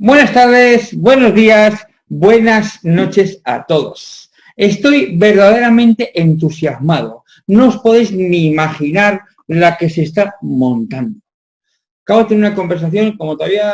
Buenas tardes, buenos días, buenas noches a todos. Estoy verdaderamente entusiasmado. No os podéis ni imaginar la que se está montando. Acabo de tener una conversación, como todavía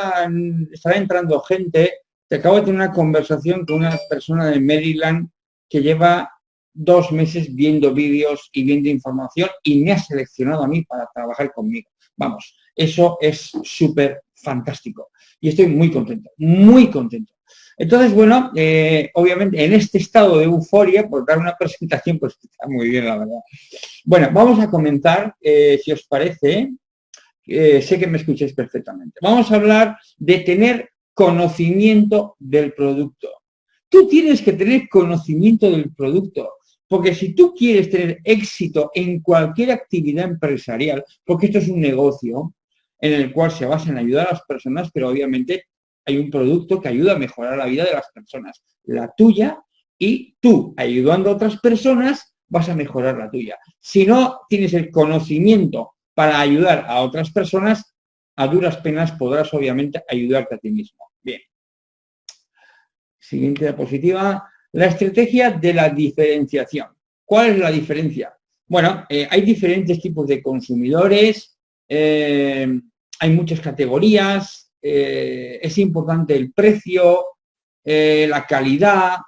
estará entrando gente, te acabo de tener una conversación con una persona de Maryland que lleva dos meses viendo vídeos y viendo información y me ha seleccionado a mí para trabajar conmigo. Vamos, eso es súper fantástico y estoy muy contento, muy contento. Entonces, bueno, eh, obviamente en este estado de euforia, por dar una presentación, pues está muy bien, la verdad. Bueno, vamos a comentar, eh, si os parece, eh, sé que me escucháis perfectamente. Vamos a hablar de tener conocimiento del producto. Tú tienes que tener conocimiento del producto. Porque si tú quieres tener éxito en cualquier actividad empresarial, porque esto es un negocio en el cual se basa en ayudar a las personas, pero obviamente hay un producto que ayuda a mejorar la vida de las personas, la tuya, y tú, ayudando a otras personas, vas a mejorar la tuya. Si no tienes el conocimiento para ayudar a otras personas, a duras penas podrás obviamente ayudarte a ti mismo. Bien. Siguiente diapositiva. La estrategia de la diferenciación. ¿Cuál es la diferencia? Bueno, eh, hay diferentes tipos de consumidores, eh, hay muchas categorías, eh, es importante el precio, la calidad,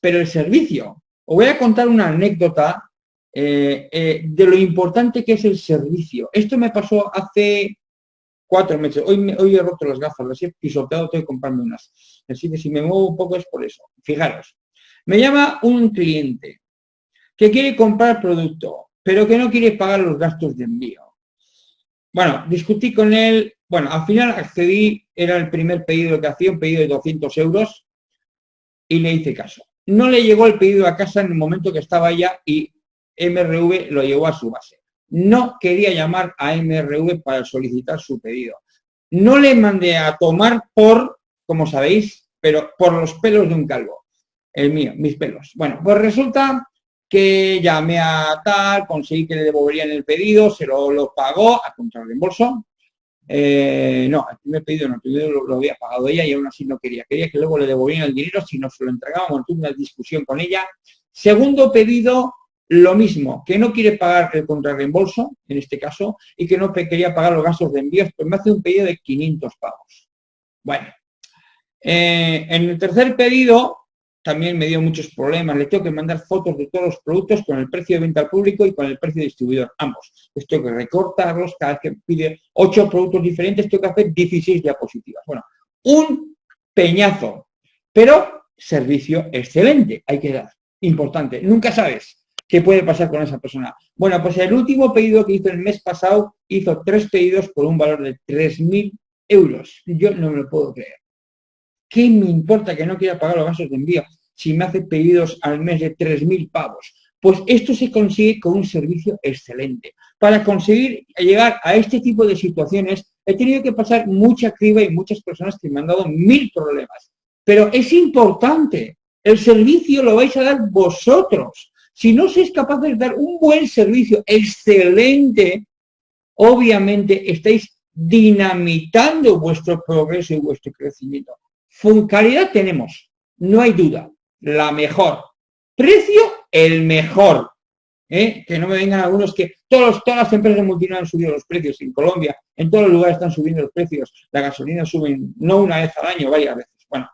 pero el servicio. Os voy a contar una anécdota de lo importante que es el servicio. Esto me pasó hace cuatro meses. Hoy, hoy he roto las gafas, las he pisoteado, tengo que comprarme unas. Así que si me muevo un poco es por eso. Fijaros, me llama un cliente que quiere comprar producto, pero que no quiere pagar los gastos de envío. Bueno, discutí con él, bueno, al final accedí, era el primer pedido que hacía, un pedido de 200 euros, y le hice caso. No le llegó el pedido a casa en el momento que estaba allá y MRV lo llevó a su base. No quería llamar a MRV para solicitar su pedido. No le mandé a tomar por, como sabéis, pero por los pelos de un calvo el mío, mis pelos. Bueno, pues resulta que llamé a tal, conseguí que le devolverían el pedido, se lo, lo pagó a contra reembolso. Eh, no, el primer pedido no, el pedido lo, había pagado ella y aún así no quería. Quería que luego le devolvieran el dinero si no se lo entregábamos. Tuve una discusión con ella. Segundo pedido, lo mismo, que no quiere pagar el contrarreembolso, en este caso, y que no quería pagar los gastos de envíos, pues me hace un pedido de 500 pagos. Bueno, eh, en el tercer pedido, también me dio muchos problemas. Le tengo que mandar fotos de todos los productos con el precio de venta al público y con el precio distribuidor, ambos. Les tengo que recortarlos, cada vez que pide 8 productos diferentes, tengo que hacer 16 diapositivas. Bueno, un peñazo, pero servicio excelente, hay que dar. Importante, nunca sabes qué puede pasar con esa persona. Bueno, pues el último pedido que hizo el mes pasado, hizo tres pedidos por un valor de 3.000 euros. Yo no me lo puedo creer. ¿Qué me importa que no quiera pagar los gastos de envío si me hace pedidos al mes de 3.000 pavos? Pues esto se consigue con un servicio excelente. Para conseguir llegar a este tipo de situaciones he tenido que pasar mucha criba y muchas personas que me han dado mil problemas. Pero es importante, el servicio lo vais a dar vosotros. Si no sois capaces de dar un buen servicio excelente, obviamente estáis dinamitando vuestro progreso y vuestro crecimiento. Calidad tenemos, no hay duda, la mejor. Precio, el mejor. ¿eh? Que no me vengan algunos que todos, todas las empresas multinacionales han subido los precios. En Colombia, en todos los lugares están subiendo los precios. La gasolina sube no una vez al año, varias veces. Bueno.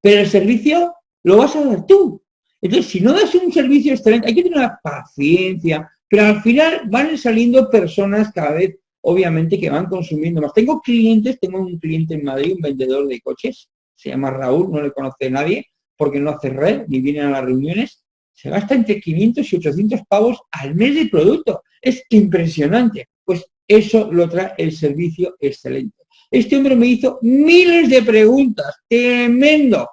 Pero el servicio lo vas a dar tú. Entonces, si no das un servicio excelente, hay que tener la paciencia, pero al final van saliendo personas cada vez obviamente que van consumiendo más. Tengo clientes, tengo un cliente en Madrid, un vendedor de coches, se llama Raúl, no le conoce nadie, porque no hace red, ni viene a las reuniones, se gasta entre 500 y 800 pavos al mes de producto. Es impresionante. Pues eso lo trae el servicio excelente. Este hombre me hizo miles de preguntas, tremendo,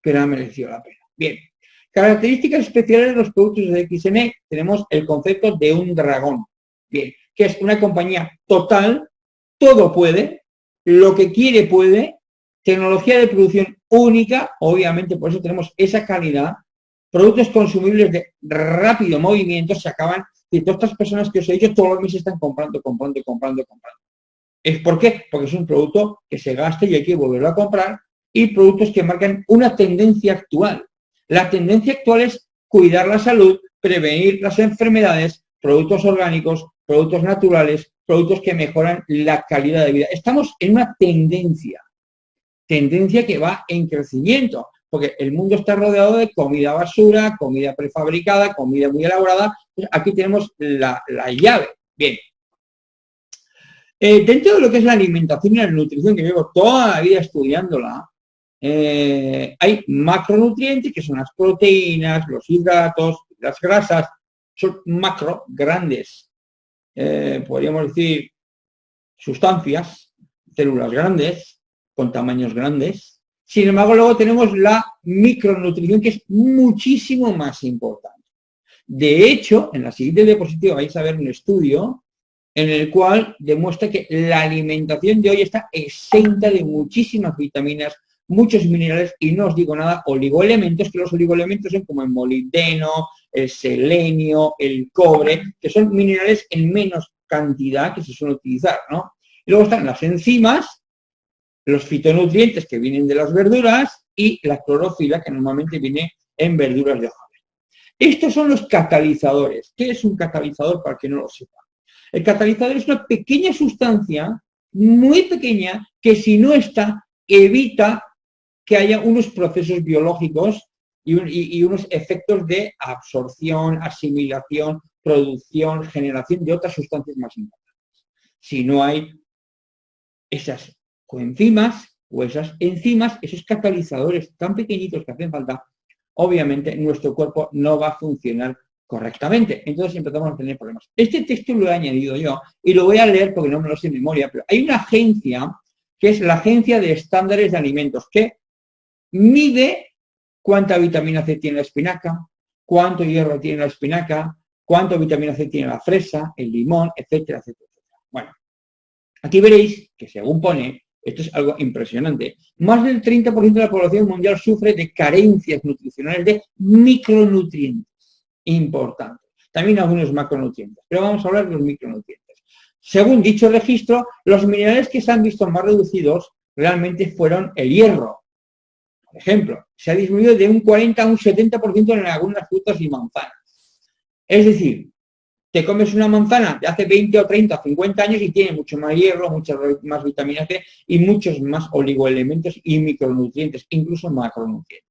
pero ha merecido la pena. Bien, características especiales de los productos de XN, tenemos el concepto de un dragón. Bien, que es una compañía total, todo puede, lo que quiere puede, tecnología de producción única, obviamente por eso tenemos esa calidad, productos consumibles de rápido movimiento se acaban, y todas estas personas que os he dicho todos los meses están comprando, comprando, comprando, comprando. ¿Es por qué? Porque es un producto que se gasta y hay que volverlo a comprar y productos que marcan una tendencia actual. La tendencia actual es cuidar la salud, prevenir las enfermedades, productos orgánicos, productos naturales, productos que mejoran la calidad de vida. Estamos en una tendencia, tendencia que va en crecimiento, porque el mundo está rodeado de comida basura, comida prefabricada, comida muy elaborada. Pues aquí tenemos la, llave. Bien. Eh, dentro de lo que es la alimentación y la nutrición, que llevo toda la vida estudiándola, eh, hay macronutrientes, que son las proteínas, los hidratos, las grasas, son macro, grandes, eh, podríamos decir, sustancias, células grandes, con tamaños grandes. Sin embargo, luego tenemos la micronutrición, que es muchísimo más importante. De hecho, en la siguiente diapositiva vais a ver un estudio en el cual demuestra que la alimentación de hoy está exenta de muchísimas vitaminas, muchos minerales y no os digo nada, oligoelementos, que los oligoelementos son como el molibdeno, el selenio, el cobre, que son minerales en menos cantidad que se suele utilizar, ¿no? Luego están las enzimas, los fitonutrientes que vienen de las verduras y la clorofila que normalmente viene en verduras de hoja Estos son los catalizadores. ¿Qué es un catalizador para que no lo sepa? El catalizador es una pequeña sustancia, muy pequeña, que si no está, evita que haya unos procesos biológicos y, unos efectos de absorción, asimilación, producción, generación de otras sustancias más importantes. Si no hay esas coenzimas o esas enzimas, esos catalizadores tan pequeñitos que hacen falta, obviamente nuestro cuerpo no va a funcionar correctamente. Entonces empezamos a tener problemas. Este texto lo he añadido yo y lo voy a leer porque no me lo sé en memoria, pero hay una agencia que es la Agencia de Estándares de Alimentos que mide cuánta vitamina C tiene la espinaca, cuánto hierro tiene la espinaca, cuánta vitamina C tiene la fresa, el limón, etcétera, etcétera. Bueno, aquí veréis que según pone, esto es algo impresionante, más del 30% de la población mundial sufre de carencias nutricionales de micronutrientes importantes. También algunos macronutrientes, pero vamos a hablar de los micronutrientes. Según dicho registro, los minerales que se han visto más reducidos realmente fueron el hierro, por ejemplo, se ha disminuido de un 40 a un 70% en algunas frutas y manzanas. Es decir, te comes una manzana de hace 20 o 30 o 50 años y tiene mucho más hierro, muchas más vitamina C y muchos más oligoelementos y micronutrientes, incluso macronutrientes.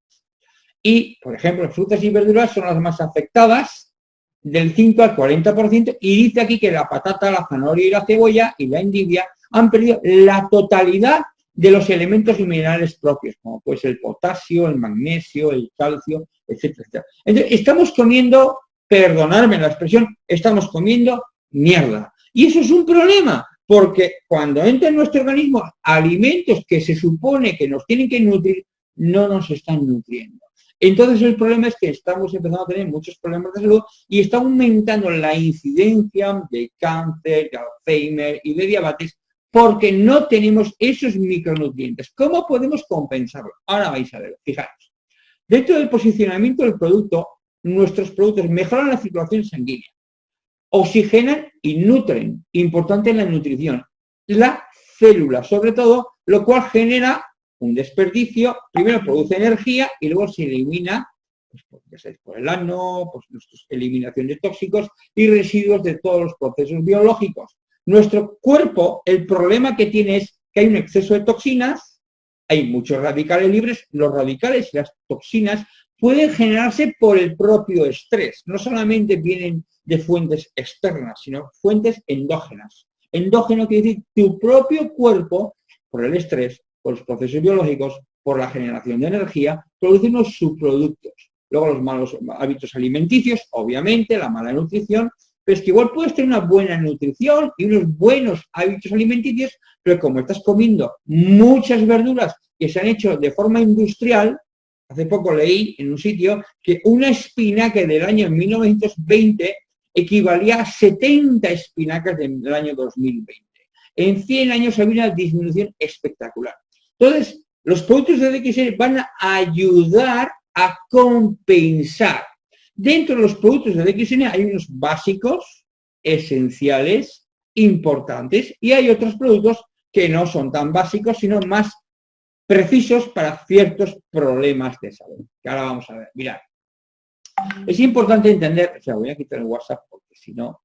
Y, por ejemplo, frutas y verduras son las más afectadas del 5 al 40% y dice aquí que la patata, la zanahoria y la cebolla y la endivia han perdido la totalidad de los elementos y minerales propios, como pues el potasio, el magnesio, el calcio, etcétera, Entonces, estamos comiendo, perdonadme la expresión, estamos comiendo mierda. Y eso es un problema, porque cuando entra en nuestro organismo alimentos que se supone que nos tienen que nutrir, no nos están nutriendo. Entonces el problema es que estamos empezando a tener muchos problemas de salud y está aumentando la incidencia de cáncer, de Alzheimer y de diabetes porque no tenemos esos micronutrientes. ¿Cómo podemos compensarlo? Ahora vais a ver, fijaros. Dentro del posicionamiento del producto, nuestros productos mejoran la circulación sanguínea, oxigenan y nutren, importante en la nutrición, la célula, sobre todo, lo cual genera un desperdicio, primero produce energía y luego se elimina pues, por el ano, pues, eliminación de tóxicos y residuos de todos los procesos biológicos. Nuestro cuerpo, el problema que tiene es que hay un exceso de toxinas, hay muchos radicales libres, los radicales y las toxinas pueden generarse por el propio estrés, no solamente vienen de fuentes externas, sino fuentes endógenas. Endógeno quiere decir tu propio cuerpo, por el estrés, por los procesos biológicos, por la generación de energía, produce unos subproductos. Luego los malos hábitos alimenticios, obviamente, la mala nutrición, pero es que igual puedes tener una buena nutrición y unos buenos hábitos alimenticios, pero como estás comiendo muchas verduras que se han hecho de forma industrial, hace poco leí en un sitio que una espinaca del año 1920 equivalía a 70 espinacas del año 2020. En 100 años había una disminución espectacular. Entonces, los productos de DXN van a ayudar a compensar Dentro de los productos de DXN hay unos básicos, esenciales, importantes, y hay otros productos que no son tan básicos, sino más precisos para ciertos problemas de salud. Que ahora vamos a ver. Mirad. Es importante entender, o sea, voy a quitar el WhatsApp porque si no,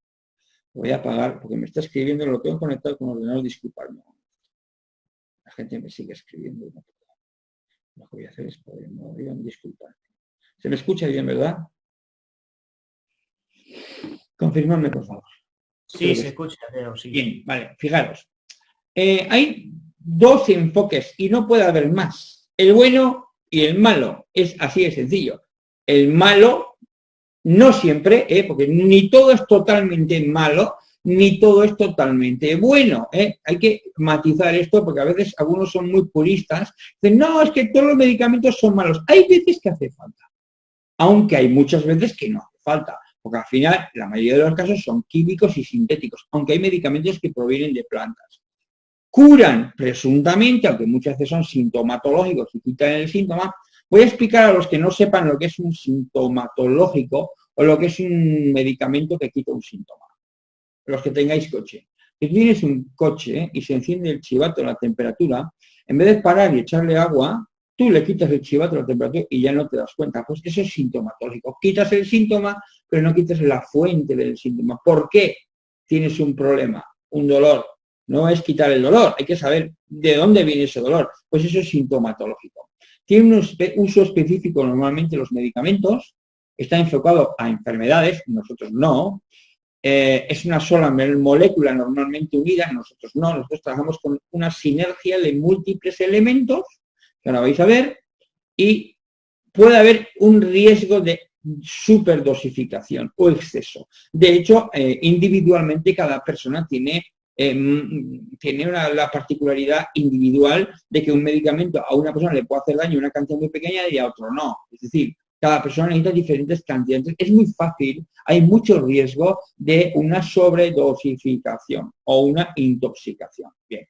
voy a apagar, porque me está escribiendo, lo tengo conectado con ordenador, disculpadme. La gente me sigue escribiendo. Lo que voy a hacer es poder, no, disculpar. Se me escucha bien, ¿verdad? Confirmadme, por favor. Sí, se escucha, sí. Bien, vale, fijaros. Eh, hay dos enfoques y no puede haber más. El bueno y el malo. Es así de sencillo. El malo, no siempre, eh, porque ni todo es totalmente malo, ni todo es totalmente bueno. Eh. Hay que matizar esto porque a veces algunos son muy puristas. Dicen, no, es que todos los medicamentos son malos. Hay veces que hace falta, aunque hay muchas veces que no hace falta porque al final la mayoría de los casos son químicos y sintéticos, aunque hay medicamentos que provienen de plantas. Curan presuntamente, aunque muchas veces son sintomatológicos y quitan el síntoma. Voy a explicar a los que no sepan lo que es un sintomatológico o lo que es un medicamento que quita un síntoma. Los que tengáis coche. Si tienes un coche y se enciende el chivato a la temperatura, en vez de parar y echarle agua, tú le quitas el chivato a la temperatura y ya no te das cuenta. Pues eso es sintomatológico. Quitas el síntoma, pero no quites la fuente del síntoma. ¿Por qué tienes un problema, un dolor? No es quitar el dolor, hay que saber de dónde viene ese dolor. Pues eso es sintomatológico. Tiene un uso específico normalmente los medicamentos, está enfocado a enfermedades, nosotros no. Eh, es una sola molécula normalmente unida, nosotros no. Nosotros trabajamos con una sinergia de múltiples elementos, que ahora vais a ver, y puede haber un riesgo de superdosificación o exceso. De hecho, eh, individualmente cada persona tiene, em, tiene la particularidad individual de que un medicamento a una persona le puede hacer daño una cantidad muy pequeña y a otro no. Es decir, cada persona necesita diferentes cantidades. Es muy fácil, hay mucho riesgo de una sobredosificación o una intoxicación. Bien.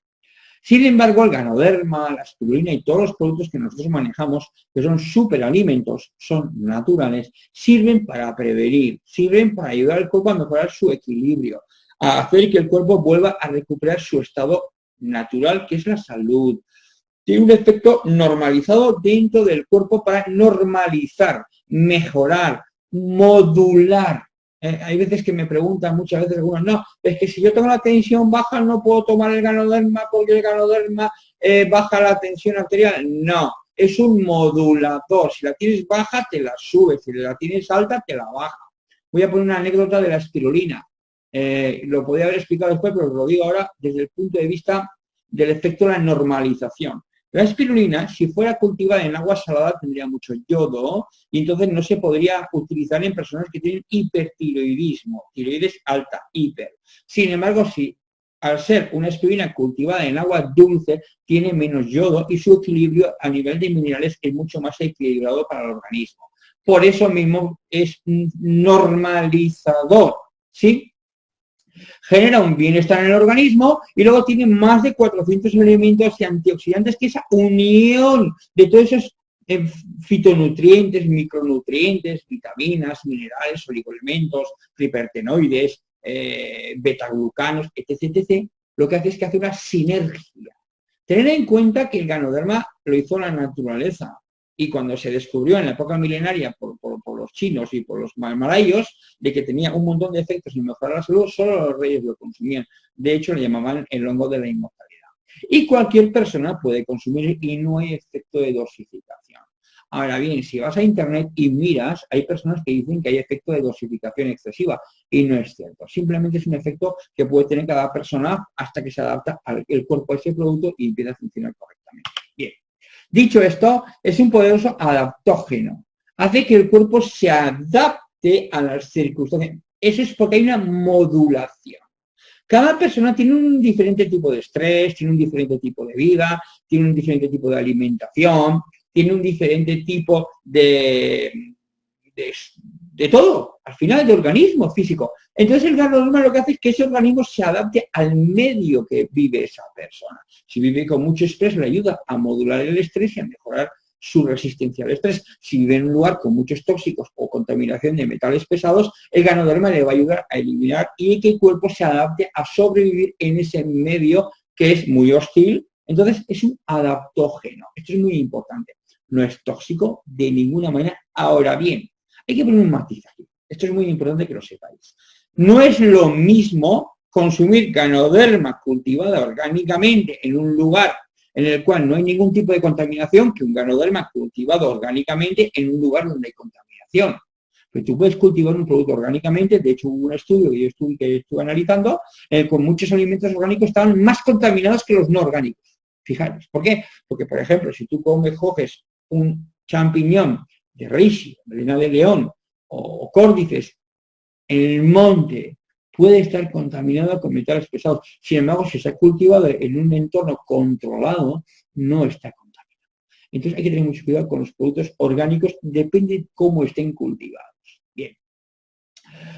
Sin embargo, el ganoderma, la espirulina y todos los productos que nosotros manejamos, que son superalimentos, son naturales, sirven para prevenir, sirven para ayudar al cuerpo a mejorar su equilibrio, a hacer que el cuerpo vuelva a recuperar su estado natural, que es la salud. Tiene un efecto normalizado dentro del cuerpo para normalizar, mejorar, modular eh, hay veces que me preguntan, muchas veces algunos, no, es que si yo tengo la tensión baja no puedo tomar el ganoderma porque el ganoderma eh, baja la tensión arterial. No, es un modulador. Si la tienes baja, te la subes. Si la tienes alta, te la baja. Voy a poner una anécdota de la espirulina. Eh, lo podría haber explicado después, pero lo digo ahora desde el punto de vista del efecto de la normalización. La espirulina, si fuera cultivada en agua salada, tendría mucho yodo y entonces no se podría utilizar en personas que tienen hipertiroidismo, tiroides alta, hiper. Sin embargo, si al ser una espirulina cultivada en agua dulce, tiene menos yodo y su equilibrio a nivel de minerales es mucho más equilibrado para el organismo. Por eso mismo es normalizador, ¿sí? Genera un bienestar en el organismo y luego tiene más de 400 elementos y antioxidantes, que esa unión de todos esos eh, fitonutrientes, micronutrientes, vitaminas, minerales, oligoelementos, tripertenoides, eh, betaglucanos, etc, etc, lo que hace es que hace una sinergia. Tener en cuenta que el ganoderma lo hizo la naturaleza, y cuando se descubrió en la época milenaria por, los chinos y por los malayos de que tenía un montón de efectos en mejorar la salud, solo los reyes lo consumían. De hecho, le llamaban el hongo de la inmortalidad. Y cualquier persona puede consumir y no hay efecto de dosificación. Ahora bien, si vas a internet y miras, hay personas que dicen que hay efecto de dosificación excesiva y no es cierto. Simplemente es un efecto que puede tener cada persona hasta que se adapta al el cuerpo a ese producto y empieza a funcionar correctamente. Dicho esto, es un poderoso adaptógeno. Hace que el cuerpo se adapte a las circunstancias. Eso es porque hay una modulación. Cada persona tiene un diferente tipo de estrés, tiene un diferente tipo de vida, tiene un diferente tipo de alimentación, tiene un diferente tipo de, todo, al final de organismo físico. Entonces el ganoderma lo que hace es que ese organismo se adapte al medio que vive esa persona. Si vive con mucho estrés, le ayuda a modular el estrés y a mejorar su resistencia al estrés. Si vive en un lugar con muchos tóxicos o contaminación de metales pesados, el ganoderma le va a ayudar a eliminar y que el cuerpo se adapte a sobrevivir en ese medio que es muy hostil, entonces es un adaptógeno. Esto es muy importante. No es tóxico de ninguna manera. Ahora bien, hay que poner un matiz aquí. Esto es muy importante que lo sepáis. No es lo mismo consumir ganoderma cultivada orgánicamente en un lugar en el cual no hay ningún tipo de contaminación que un ganoderma cultivado orgánicamente en un lugar donde hay contaminación. Pero tú puedes cultivar un producto orgánicamente, de hecho hubo un estudio que yo estuve, que estuve analizando, eh, con muchos alimentos orgánicos estaban más contaminados que los no orgánicos. Fijaros, ¿por qué? Porque, por ejemplo, si tú comes, coges un champiñón de reishi, melena de león o córdices en el monte, puede estar contaminado con metales pesados. Sin embargo, si se ha cultivado en un entorno controlado, no está contaminado. Entonces hay que tener mucho cuidado con los productos orgánicos, depende de cómo estén cultivados. Bien.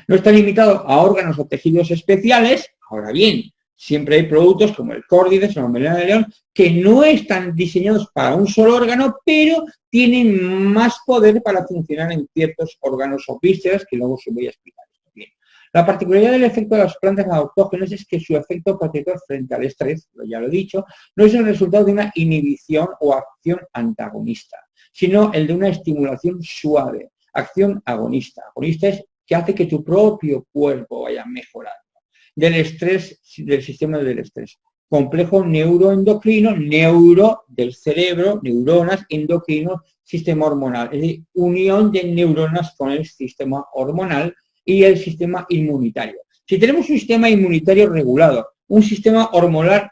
No está limitado a órganos o tejidos especiales, ahora bien, siempre hay productos como el córdides o la melena de león que no están diseñados para un solo órgano, pero tienen más poder para funcionar en ciertos órganos o vísceras que luego os voy a explicar. La particularidad del efecto de las plantas autógenas es que su efecto protector frente al estrés, ya lo he dicho, no es el resultado de una inhibición o acción antagonista, sino el de una estimulación suave, acción agonista. Agonista es que hace que tu propio cuerpo vaya mejorando. Del estrés, del sistema del estrés. Complejo neuroendocrino, neuro del cerebro, neuronas, endocrino, sistema hormonal. Es decir, unión de neuronas con el sistema hormonal y el sistema inmunitario. Si tenemos un sistema inmunitario regulado, un sistema hormonal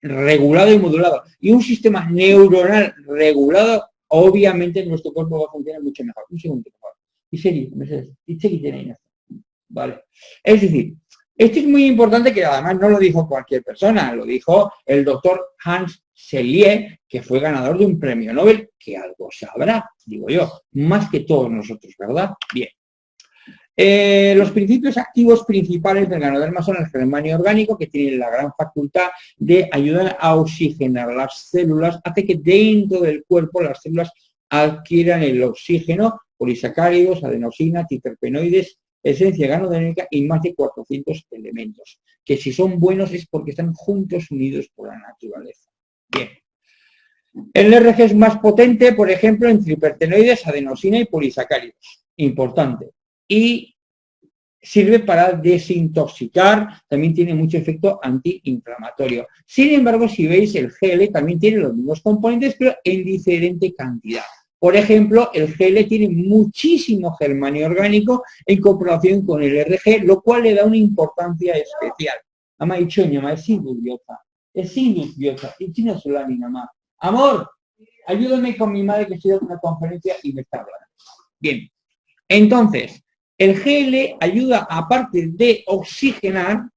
regulado y modulado y un sistema neuronal regulado, obviamente nuestro cuerpo va a funcionar mucho mejor. Un segundo, por. Y serio, y Vale. Es decir, esto es muy importante que además no lo dijo cualquier persona, lo dijo el doctor Hans Selye, que fue ganador de un premio Nobel, que algo sabrá, digo yo, más que todos nosotros, ¿verdad? Bien. Eh, los principios activos principales del ganoderma son el germanio orgánico, que tiene la gran facultad de ayudar a oxigenar las células, hace que dentro del cuerpo las células adquieran el oxígeno, polisacáridos, adenosina, titerpenoides, esencia ganodérmica y más de 400 elementos, que si son buenos es porque están juntos unidos por la naturaleza. Bien. El RG es más potente, por ejemplo, en tripertenoides, adenosina y polisacáridos. Importante y sirve para desintoxicar, también tiene mucho efecto antiinflamatorio. Sin embargo, si veis, el GL también tiene los mismos componentes, pero en diferente cantidad. Por ejemplo, el GL tiene muchísimo germanio orgánico en comparación con el RG, lo cual le da una importancia especial. Ama dichoña, ma es indubiosa, es indubiosa, y china solani, mamá. Amor, ayúdame con mi madre que estoy dando una conferencia y me está hablando. Bien, entonces, el GL ayuda, aparte de oxigenar,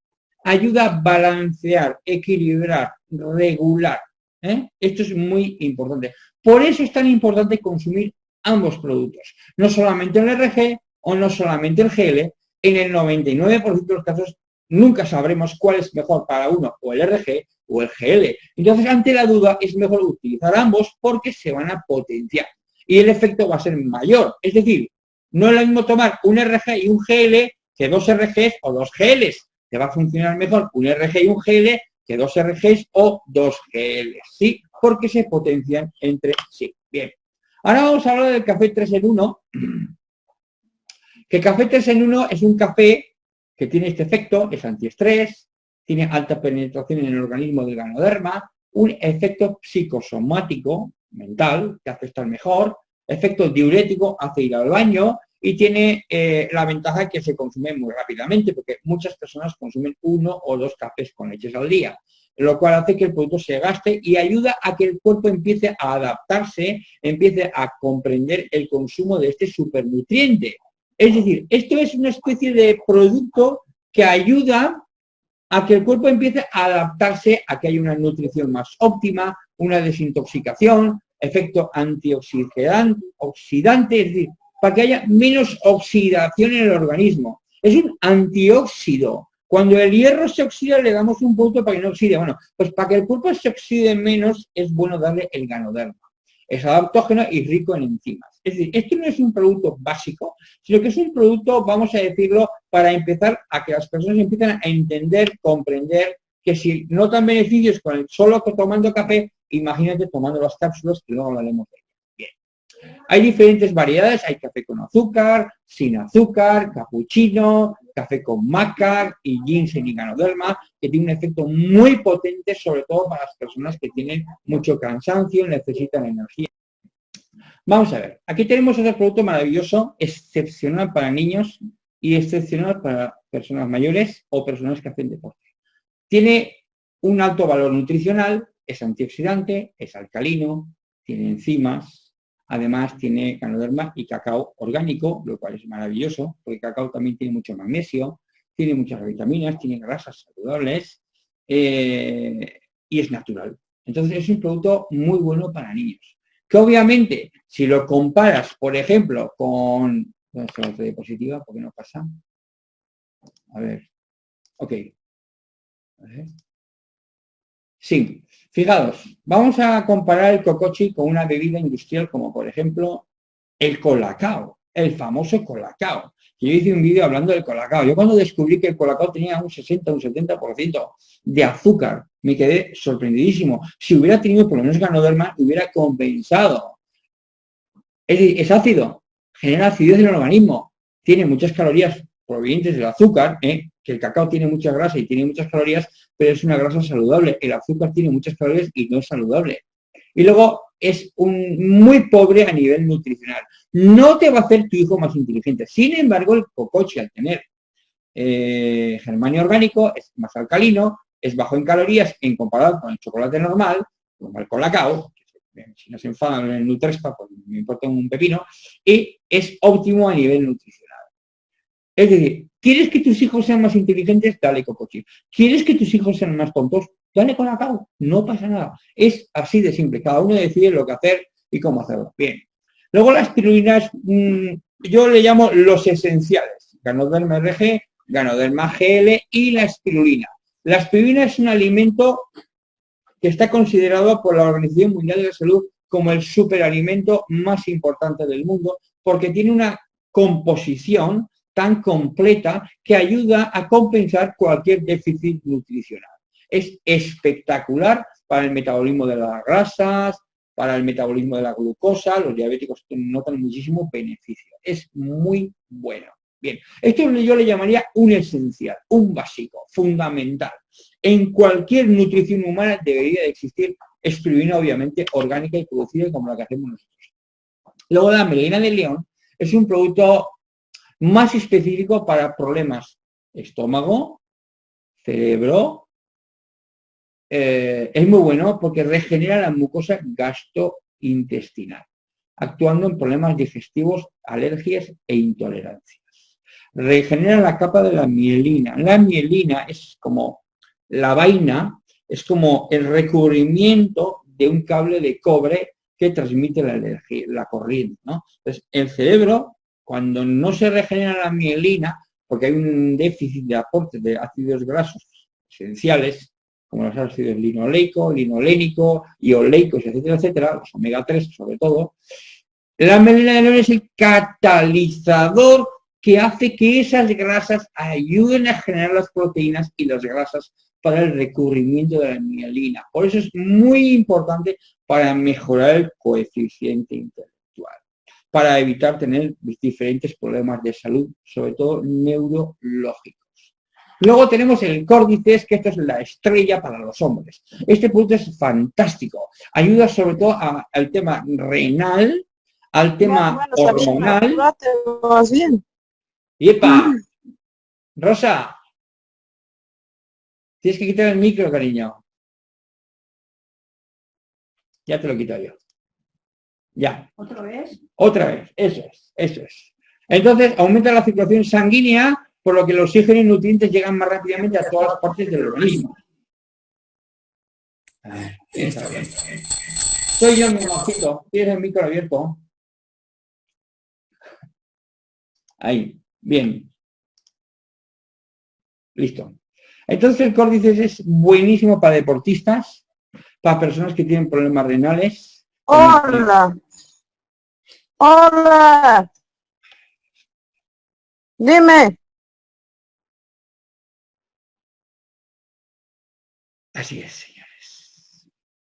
ayuda a balancear, equilibrar, regular. ¿eh? Esto es muy importante. Por eso es tan importante consumir ambos productos. No solamente el RG o no solamente el GL. En el 99% de los casos nunca sabremos cuál es mejor para uno, o el RG o el GL. Entonces, ante la duda, es mejor utilizar ambos porque se van a potenciar. Y el efecto va a ser mayor. Es decir, no es lo mismo tomar un RG y un GL que dos RGs o dos GLs. Te va a funcionar mejor un RG y un GL que dos RGs o dos GLs, ¿sí? Porque se potencian entre sí. Bien. Ahora vamos a hablar del café 3 en 1. Que el café 3 en 1 es un café que tiene este efecto, es antiestrés, tiene alta penetración en el organismo del ganoderma, un efecto psicosomático, mental, que hace estar mejor, efecto diurético, hace ir al baño y tiene eh, la ventaja que se consume muy rápidamente, porque muchas personas consumen uno o dos cafés con leches al día, lo cual hace que el producto se gaste y ayuda a que el cuerpo empiece a adaptarse, empiece a comprender el consumo de este supernutriente. Es decir, esto es una especie de producto que ayuda a que el cuerpo empiece a adaptarse a que haya una nutrición más óptima, una desintoxicación, efecto antioxidante, oxidante, es decir, para que haya menos oxidación en el organismo. Es un antióxido. Cuando el hierro se oxida le damos un punto para que no oxide. Bueno, pues para que el cuerpo se oxide menos es bueno darle el ganoderma. Es adaptógeno y rico en enzimas. Es decir, esto no es un producto básico, sino que es un producto, vamos a decirlo, para empezar a que las personas empiecen a entender, comprender que si notan beneficios con el solo tomando café, imagínate tomando las cápsulas que luego hablaremos de hay diferentes variedades, hay café con azúcar, sin azúcar, cappuccino, café con maca y ginseng y ganoderma, que tiene un efecto muy potente, sobre todo para las personas que tienen mucho cansancio, necesitan energía. Vamos a ver, aquí tenemos otro producto maravilloso, excepcional para niños y excepcional para personas mayores o personas que hacen deporte. Tiene un alto valor nutricional, es antioxidante, es alcalino, tiene enzimas, Además tiene canoderma y cacao orgánico, lo cual es maravilloso, porque cacao también tiene mucho magnesio, tiene muchas vitaminas, tiene grasas saludables eh, y es natural. Entonces es un producto muy bueno para niños. Que obviamente, si lo comparas, por ejemplo, con... ¿Dónde está la diapositiva? ¿Por qué no pasa? A ver. Ok. Sí, fijaos, vamos a comparar el cocochi con una bebida industrial como por ejemplo el colacao, el famoso colacao. Yo hice un vídeo hablando del colacao. Yo cuando descubrí que el colacao tenía un 60, un 70% de azúcar, me quedé sorprendidísimo. Si hubiera tenido por lo menos ganoderma, hubiera compensado. Es, es ácido, genera acidez en el organismo, tiene muchas calorías provenientes del azúcar, ¿eh? Que el cacao tiene mucha grasa y tiene muchas calorías, pero es una grasa saludable. El azúcar tiene muchas calorías y no es saludable. Y luego es muy pobre a nivel nutricional. No te va a hacer tu hijo más inteligente. Sin embargo, el cocoche, al tener eh, germanio orgánico, es más alcalino, es bajo en calorías en comparado con el chocolate normal, como el colacao, si no se enfadan en el Nutrespa, pues me importa un pepino, y es óptimo a nivel nutricional. Es decir, ¿quieres que tus hijos sean más inteligentes? Dale cocochi. ¿Quieres que tus hijos sean más tontos? Dale con la cabo. No pasa nada. Es así de simple. Cada uno decide lo que hacer y cómo hacerlo. Bien. Luego las pirulinas, mm, yo le llamo los esenciales. Ganoderma RG, Ganoderma GL y la espirulina. La espirulina es un alimento que está considerado por la Organización Mundial de la Salud como el superalimento más importante del mundo porque tiene una composición tan completa que ayuda a compensar cualquier déficit nutricional. Es espectacular para el metabolismo de las grasas, para el metabolismo de la glucosa, los diabéticos notan muchísimo beneficio. Es muy bueno. Bien, esto yo le llamaría un esencial, un básico, fundamental. En cualquier nutrición humana debería de existir espirulina, obviamente, orgánica y producida como la que hacemos nosotros. Luego la melena de león es un producto más específico para problemas estómago, cerebro. Eh, es muy bueno porque regenera la mucosa gastrointestinal, actuando en problemas digestivos, alergias e intolerancias. Regenera la capa de la mielina. La mielina es como la vaina, es como el recubrimiento de un cable de cobre que transmite la, energía, la corriente. ¿no? Entonces, el cerebro cuando no se regenera la mielina, porque hay un déficit de aporte de ácidos grasos esenciales, como los ácidos linoleico, linolénico, ioleicos, etcétera, etcétera, los omega 3 sobre todo, la mielina de león es el catalizador que hace que esas grasas ayuden a generar las proteínas y las grasas para el recubrimiento de la mielina. Por eso es muy importante para mejorar el coeficiente interno para evitar tener diferentes problemas de salud, sobre todo neurológicos. Luego tenemos el córdices, que esto es la estrella para los hombres. Este producto es fantástico. Ayuda sobre todo al tema renal, al tema hormonal. bien. ¡Yepa! Rosa, tienes que quitar el micro, cariño. Ya te lo quito yo. Ya. ¿Otra vez? Otra vez, eso es, eso es. Entonces, aumenta la circulación sanguínea, por lo que los oxígeno y nutrientes llegan más rápidamente a todas las partes del organismo. está bien. Soy yo mi mojito. Tienes el micro abierto. Ahí. Bien. Listo. Entonces el córdices es buenísimo para deportistas, para personas que tienen problemas renales, Hola. Hola. Dime. Así es, señores.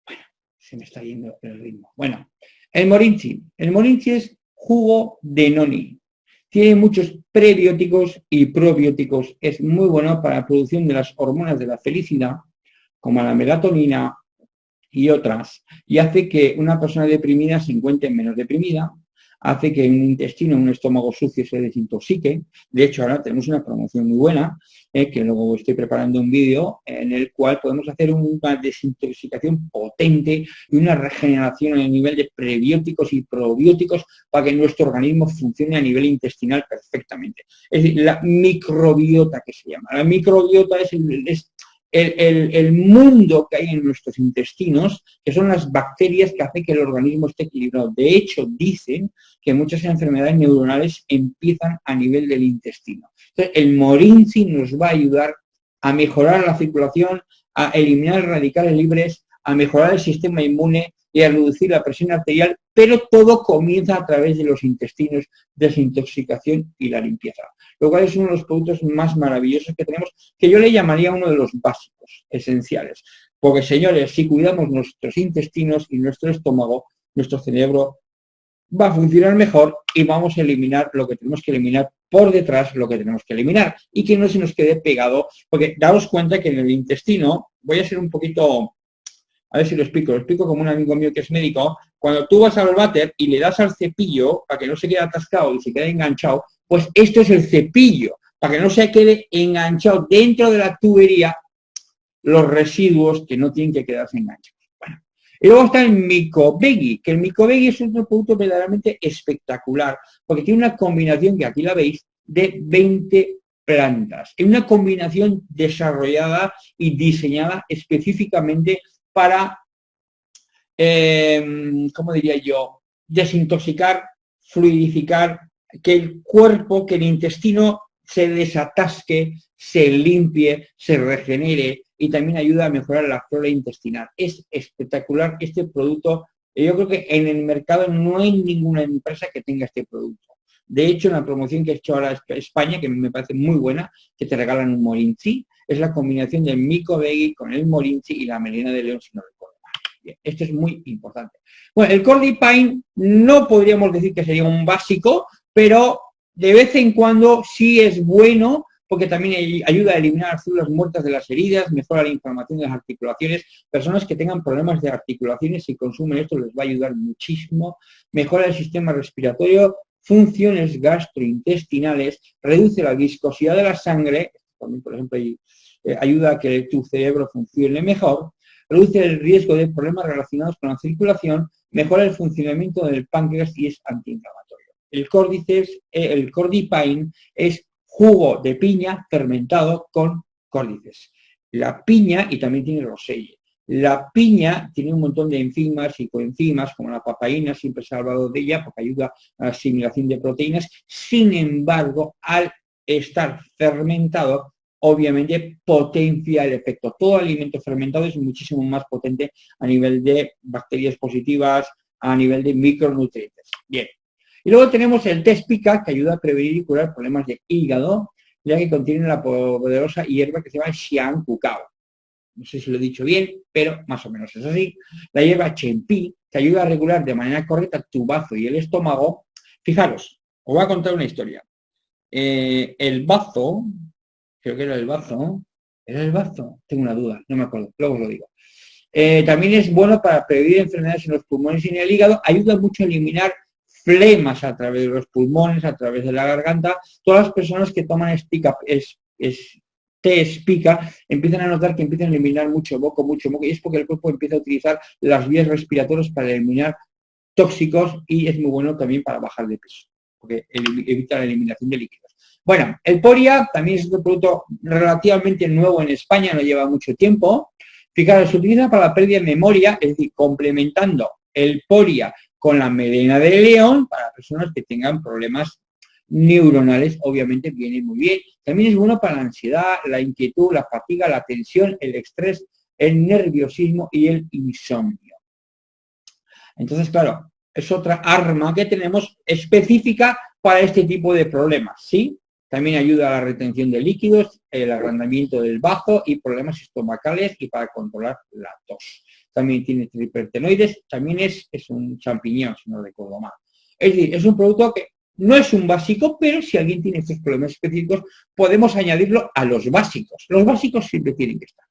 Bueno, se me está yendo el ritmo. Bueno, el morinchi. El morinchi es jugo de noni. Tiene muchos prebióticos y probióticos. Es muy bueno para la producción de las hormonas de la felicidad, como la melatonina y otras, y hace que una persona deprimida se encuentre menos deprimida, hace que un intestino, un estómago sucio se desintoxique. De hecho, ahora tenemos una promoción muy buena, eh, que luego estoy preparando un vídeo en el cual podemos hacer una desintoxicación potente y una regeneración a nivel de prebióticos y probióticos para que nuestro organismo funcione a nivel intestinal perfectamente. Es decir, la microbiota que se llama. La microbiota es, es el, mundo que hay en nuestros intestinos, que son las bacterias que hacen que el organismo esté equilibrado. De hecho, dicen que muchas enfermedades neuronales empiezan a nivel del intestino. Entonces, el morinci nos va a ayudar a mejorar la circulación, a eliminar radicales libres, a mejorar el sistema inmune y a reducir la presión arterial, pero todo comienza a través de los intestinos, desintoxicación y la limpieza lo cual es uno de los productos más maravillosos que tenemos, que yo le llamaría uno de los básicos, esenciales. Porque, señores, si cuidamos nuestros intestinos y nuestro estómago, nuestro cerebro va a funcionar mejor y vamos a eliminar lo que tenemos que eliminar por detrás, lo que tenemos que eliminar y que no se nos quede pegado, porque daos cuenta que en el intestino, voy a ser un poquito, a ver si lo explico, lo explico como un amigo mío que es médico, cuando tú vas al váter y le das al cepillo para que no se quede atascado y se quede enganchado, pues esto es el cepillo, para que no se quede enganchado dentro de la tubería los residuos que no tienen que quedarse enganchados. Y luego está el micobegui, que el micobegui es un producto verdaderamente espectacular, porque tiene una combinación, que aquí la veis, de 20 plantas. Es una combinación desarrollada y diseñada específicamente para, eh, ¿cómo diría yo?, desintoxicar, fluidificar que el cuerpo, que el intestino se desatasque, se limpie, se regenere y también ayuda a mejorar la flora intestinal. Es espectacular este producto. Yo creo que en el mercado no hay ninguna empresa que tenga este producto. De hecho, la promoción que he hecho ahora España, que me parece muy buena, que te regalan un morinci, es la combinación del mico veggie con el morinci y la melena de león, si no recuerdo Bien, esto es muy importante. Bueno, el Cordipine no podríamos decir que sería un básico, pero de vez en cuando sí es bueno porque también ayuda a eliminar las células muertas de las heridas, mejora la inflamación de las articulaciones. Personas que tengan problemas de articulaciones, si consumen esto les va a ayudar muchísimo. Mejora el sistema respiratorio, funciones gastrointestinales, reduce la viscosidad de la sangre, también por ejemplo eh, ayuda a que tu cerebro funcione mejor, reduce el riesgo de problemas relacionados con la circulación, mejora el funcionamiento del páncreas y es antiinflamatorio. El córdices, eh, el cordipine es jugo de piña fermentado con córdices. La piña, y también tiene roselle, la piña tiene un montón de enzimas y coenzimas, como la papaína, siempre se ha de ella porque ayuda a la asimilación de proteínas. Sin embargo, al estar fermentado, obviamente potencia el efecto. Todo alimento fermentado es muchísimo más potente a nivel de bacterias positivas, a nivel de micronutrientes. Bien, y luego tenemos el test pica, que ayuda a prevenir y curar problemas de hígado, ya que contiene la poderosa hierba que se llama Xiang Cucao. No sé si lo he dicho bien, pero más o menos es así. La hierba Chenpi, que ayuda a regular de manera correcta tu bazo y el estómago. Fijaros, os voy a contar una historia. Eh, el bazo, creo que era el bazo, ¿era el bazo? Tengo una duda, no me acuerdo, luego os lo digo. Eh, también es bueno para prevenir enfermedades en los pulmones y en el hígado, ayuda mucho a eliminar flemas a través de los pulmones, a través de la garganta, todas las personas que toman es, es, té espica empiezan a notar que empiezan a eliminar mucho moco, mucho moco, y es porque el cuerpo empieza a utilizar las vías respiratorias para eliminar tóxicos y es muy bueno también para bajar de peso, porque evita la eliminación de líquidos. Bueno, el Poria también es un producto relativamente nuevo en España, no lleva mucho tiempo. Fijaros, se utiliza para la pérdida de memoria, es decir, complementando el Poria con la melena de león para personas que tengan problemas neuronales, obviamente viene muy bien. También es bueno para la ansiedad, la inquietud, la fatiga, la tensión, el estrés, el nerviosismo y el insomnio. Entonces, claro, es otra arma que tenemos específica para este tipo de problemas, ¿sí? también ayuda a la retención de líquidos, el agrandamiento del bazo y problemas estomacales y para controlar la tos. También tiene tripertenoides, también es, es un champiñón, si no recuerdo mal. Es decir, es un producto que no es un básico, pero si alguien tiene estos problemas específicos, podemos añadirlo a los básicos. Los básicos siempre tienen que estar.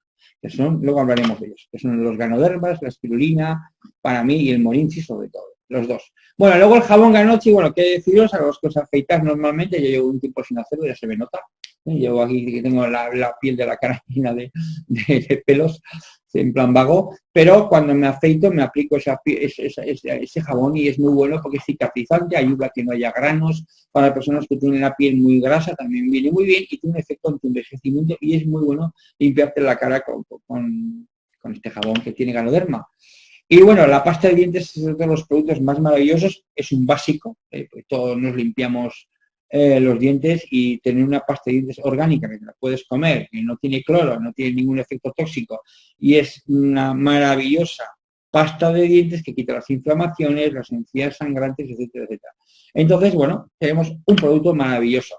Luego hablaremos de ellos, que son los ganodermas, la espirulina, para mí y el morinchi sobre todo los dos. Bueno, luego el jabón Ganochi, bueno, qué deciros, a los que os afeitáis normalmente, yo llevo un tiempo sin hacerlo, ya se me nota. Llevo aquí que tengo la, piel de la cara llena de, pelos, en plan vago, pero cuando me afeito me aplico ese, jabón y es muy bueno porque es cicatrizante, ayuda a que no haya granos, para personas que tienen la piel muy grasa también viene muy bien y tiene un efecto anti-envejecimiento y es muy bueno limpiarte la cara con este jabón que tiene ganoderma. Y bueno, la pasta de dientes es uno de los productos más maravillosos, es un básico, eh, pues todos nos limpiamos eh, los dientes y tener una pasta de dientes orgánica que te la puedes comer, que no tiene cloro, no tiene ningún efecto tóxico y es una maravillosa pasta de dientes que quita las inflamaciones, las encías sangrantes, etcétera, etcétera. Entonces, bueno, tenemos un producto maravilloso.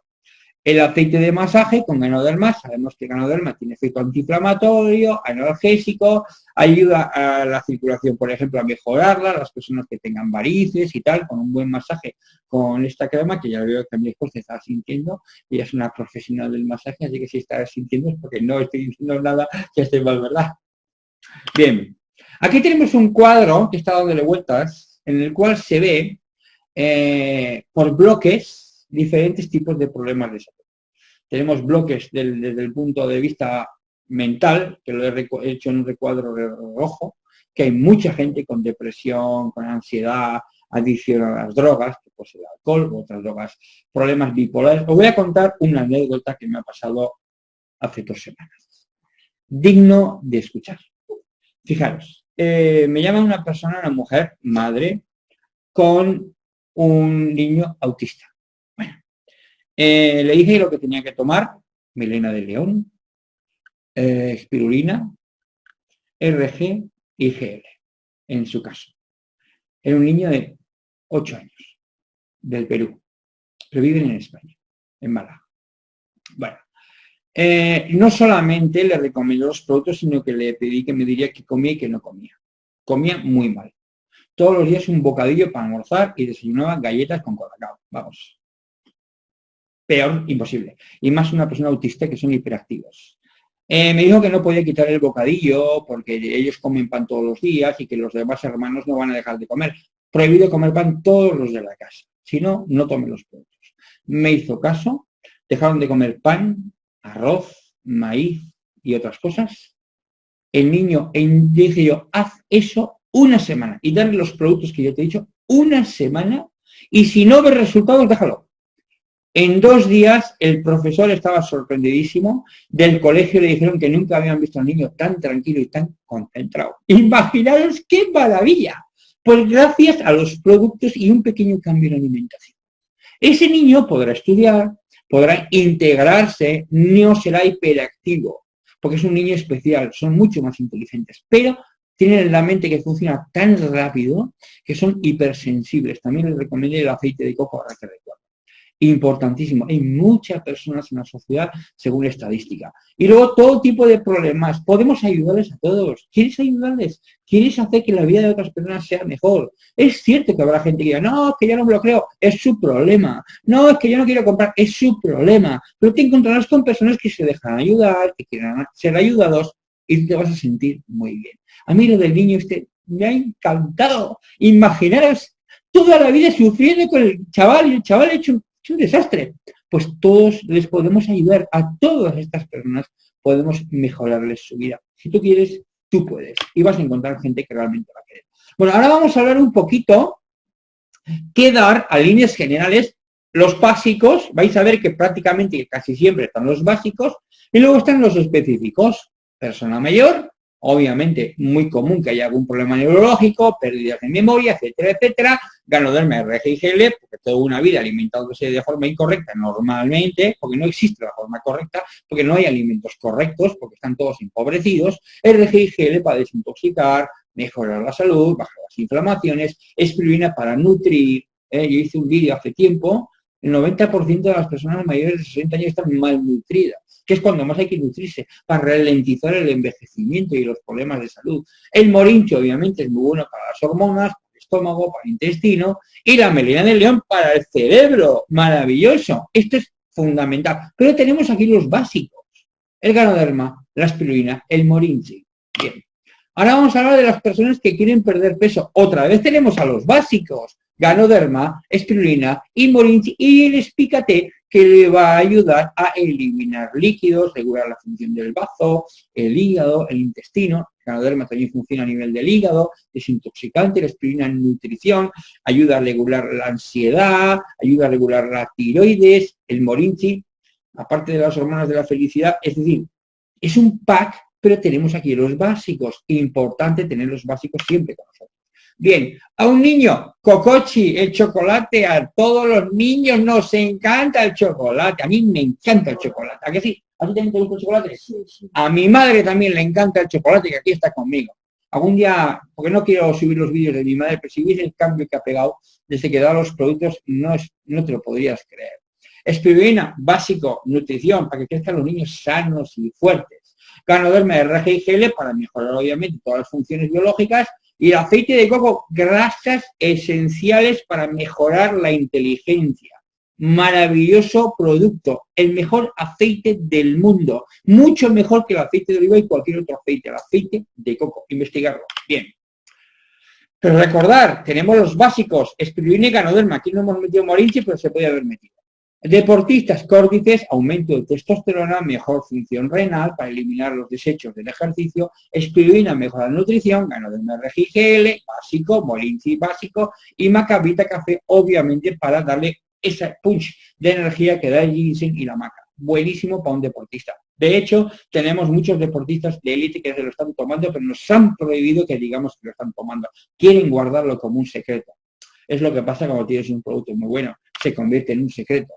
El aceite de masaje con ganoderma, sabemos que ganoderma tiene efecto antiinflamatorio, analgésico, ayuda a la circulación, por ejemplo, a mejorarla, las personas que tengan varices y tal, con un buen masaje con esta crema, que ya veo que mi esposa está sintiendo, ella es una profesional del masaje, así que si está sintiendo es porque no estoy diciendo nada que esté mal, ¿verdad? Bien, aquí tenemos un cuadro que está dándole vueltas, en el cual se ve eh, por bloques diferentes tipos de problemas de salud tenemos bloques desde el punto de vista mental, que lo he hecho en un recuadro rojo, que hay mucha gente con depresión, con ansiedad, adicción a las drogas, pues el alcohol otras drogas, problemas bipolares. Os voy a contar una anécdota que me ha pasado hace dos semanas. Digno de escuchar. Fijaros, eh, me llama una persona, una mujer, madre, con un niño autista. Eh, le dije lo que tenía que tomar, melena de león, eh, espirulina, RG y GL, en su caso. Era un niño de 8 años, del Perú, pero viven en España, en Málaga. Bueno, eh, no solamente le recomendó los productos, sino que le pedí que me diría que comía y que no comía. Comía muy mal. Todos los días un bocadillo para almorzar y desayunaba galletas con colacao. Vamos, peor imposible. Y más una persona autista que son hiperactivos. Eh, me dijo que no podía quitar el bocadillo porque ellos comen pan todos los días y que los demás hermanos no van a dejar de comer. Prohibido comer pan todos los de la casa. Si no, no tomen los productos. Me hizo caso, dejaron de comer pan, arroz, maíz y otras cosas. El niño, dije yo, haz eso una semana y darle los productos que yo te he dicho una semana y si no ves resultados, déjalo. En dos días el profesor estaba sorprendidísimo, del colegio le dijeron que nunca habían visto a un niño tan tranquilo y tan concentrado. Imaginaros qué maravilla, pues gracias a los productos y un pequeño cambio en alimentación. Ese niño podrá estudiar, podrá integrarse, no será hiperactivo, porque es un niño especial, son mucho más inteligentes, pero tienen la mente que funciona tan rápido que son hipersensibles. También les recomiendo el aceite de coco, ahora que importantísimo. Hay muchas personas en la sociedad según estadística. Y luego todo tipo de problemas. Podemos ayudarles a todos. ¿Quieres ayudarles? ¿Quieres hacer que la vida de otras personas sea mejor? Es cierto que habrá gente que diga, no, que yo no me lo creo. Es su problema. No, es que yo no quiero comprar. Es su problema. Pero te encontrarás con personas que se dejan ayudar, que quieran ser ayudados y te vas a sentir muy bien. A mí lo del niño este me ha encantado. Imaginaros toda la vida sufriendo con el chaval y el chaval ha hecho un desastre. Pues todos les podemos ayudar, a todas estas personas podemos mejorarles su vida. Si tú quieres, tú puedes. Y vas a encontrar gente que realmente va a querer. Bueno, ahora vamos a hablar un poquito qué dar a líneas generales los básicos, vais a ver que prácticamente casi siempre están los básicos, y luego están los específicos. Persona mayor, obviamente muy común que haya algún problema neurológico, pérdidas de memoria, etcétera, etcétera, ganoderma RGIGL, porque toda una vida alimentándose de forma incorrecta normalmente, porque no existe la forma correcta, porque no hay alimentos correctos, porque están todos empobrecidos, RGIGL para desintoxicar, mejorar la salud, bajar las inflamaciones, espirulina para nutrir, ¿eh? yo hice un vídeo hace tiempo El 90% de las personas mayores de 60 años están malnutridas, que es cuando más hay que nutrirse, para ralentizar el envejecimiento y los problemas de salud. El morincho, obviamente, es muy bueno para las hormonas, para el estómago, para el intestino, y la melena de león para el cerebro. Maravilloso. Esto es fundamental. Pero tenemos aquí los básicos. El ganoderma, la espirulina, el morinchi. Bien. Ahora vamos a hablar de las personas que quieren perder peso. Otra vez tenemos a los básicos ganoderma, espirulina y morinchi y el espícate que le va a ayudar a eliminar líquidos, regular la función del bazo, el hígado, el intestino. El ganoderma también funciona a nivel del hígado, es intoxicante, la espirulina en nutrición, ayuda a regular la ansiedad, ayuda a regular la tiroides, el morinchi, aparte de las hormonas de la felicidad, es decir, es un pack, pero tenemos aquí los básicos. Importante tener los básicos siempre con nosotros. Bien, a un niño, cocochi, el chocolate, a todos los niños nos encanta el chocolate. A mí me encanta el chocolate. ¿A qué sí? ¿A ti también te gusta el chocolate? Sí, sí. A mi madre también le encanta el chocolate, que aquí está conmigo. Algún día, porque no quiero subir los vídeos de mi madre, pero si hubiese el cambio que ha pegado desde que da los productos, no, es, no te lo podrías creer. Espirulina, básico, nutrición, para que crezcan los niños sanos y fuertes. Ganoderma RGIGL para mejorar obviamente todas las funciones biológicas y el aceite de coco, grasas esenciales para mejorar la inteligencia. Maravilloso producto, el mejor aceite del mundo, mucho mejor que el aceite de oliva y cualquier otro aceite, el aceite de coco, investigarlo. Bien. Pero recordar, tenemos los básicos, espirulina y ganoderma, aquí no hemos metido morinchi, pero se puede haber metido. Deportistas córdices, aumento de testosterona, mejor función renal para eliminar los desechos del ejercicio, espirulina, mejora la nutrición, gano de RGGL, básico, molinci básico y macabita café, obviamente para darle ese punch de energía que da el ginseng y la maca. Buenísimo para un deportista. De hecho, tenemos muchos deportistas de élite que se lo están tomando, pero nos han prohibido que digamos que lo están tomando. Quieren guardarlo como un secreto. Es lo que pasa cuando tienes un producto muy bueno, se convierte en un secreto.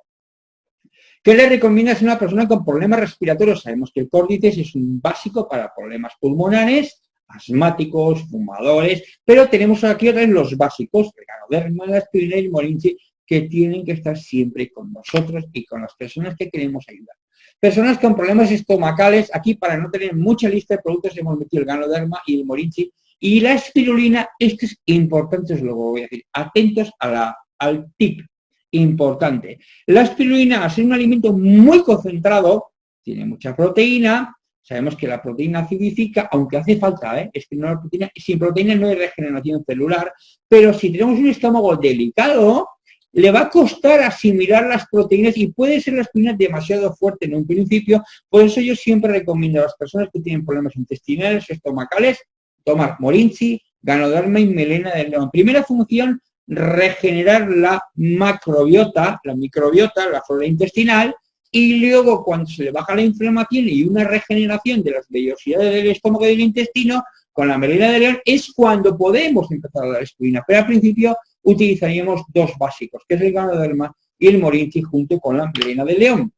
¿Qué le recomiendas a una persona con problemas respiratorios? Sabemos que el córdices es un básico para problemas pulmonares, asmáticos, fumadores, pero tenemos aquí otra vez los básicos, el ganoderma, la aspirina y el morinchi, que tienen que estar siempre con nosotros y con las personas que queremos ayudar. Personas con problemas estomacales, aquí para no tener mucha lista de productos hemos metido el ganoderma y el morinchi, y la espirulina, esto es importante, es lo voy a decir, atentos al tip, importante. La espirulina, al ser un alimento muy concentrado, tiene mucha proteína, sabemos que la proteína acidifica, aunque hace falta, ¿eh? es que no proteína, sin proteína no hay regeneración celular, pero si tenemos un estómago delicado, le va a costar asimilar las proteínas y puede ser la espirulina demasiado fuerte en un principio, por eso yo siempre recomiendo a las personas que tienen problemas intestinales, estomacales, tomar morinchi, ganoderma y melena del león. Primera función, regenerar la macrobiota, la microbiota, la flora intestinal, y luego cuando se le baja la inflamación y una regeneración de las vellosidades del estómago y del intestino, con la melena de león, es cuando podemos empezar a dar espirina. Pero al principio utilizaríamos dos básicos, que es el ganoderma y el morinchi junto con la melena de león.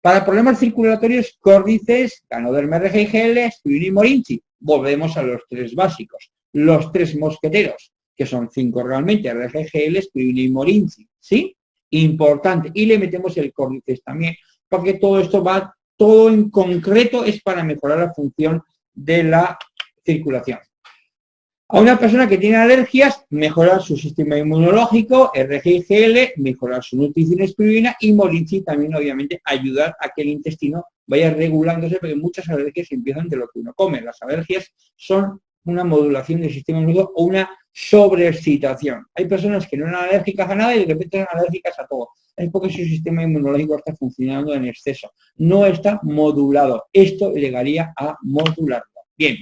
Para problemas circulatorios, córdices, ganoderma RGGL, espirina y morinchi. Volvemos a los tres básicos. Los tres mosqueteros, que son cinco realmente, RGGL, Spirulina y Morinci, ¿sí? Importante. Y le metemos el córdices también, porque todo esto va, todo en concreto es para mejorar la función de la circulación. A una persona que tiene alergias, mejorar su sistema inmunológico, RGGL, mejorar su nutrición espirulina y Morinci también, obviamente, ayudar a que el intestino vaya regulándose, porque muchas alergias empiezan de lo que uno come. Las alergias son una modulación del sistema inmunológico o una sobreexcitación. Hay personas que no eran alérgicas a nada y de repente son alérgicas a todo. Es porque su sistema inmunológico está funcionando en exceso. No está modulado. Esto llegaría a modularlo. Bien.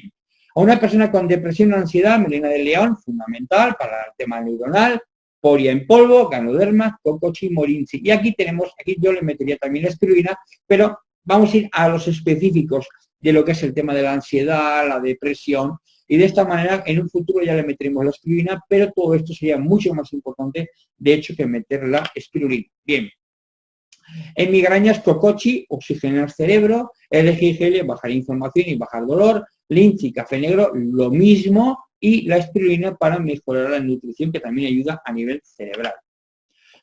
A una persona con depresión o ansiedad, melena de león, fundamental para el tema neuronal, poria en polvo, ganoderma, cocochi, morinci. Y aquí tenemos, aquí yo le metería también la espirulina, pero vamos a ir a los específicos de lo que es el tema de la ansiedad, la depresión, y de esta manera en un futuro ya le meteremos la espirulina, pero todo esto sería mucho más importante, de hecho, que meter la espirulina. Bien. En migrañas, cocochi, oxigenar cerebro, LGGL, bajar inflamación y bajar dolor, linchi, café negro, lo mismo, y la espirulina para mejorar la nutrición, que también ayuda a nivel cerebral.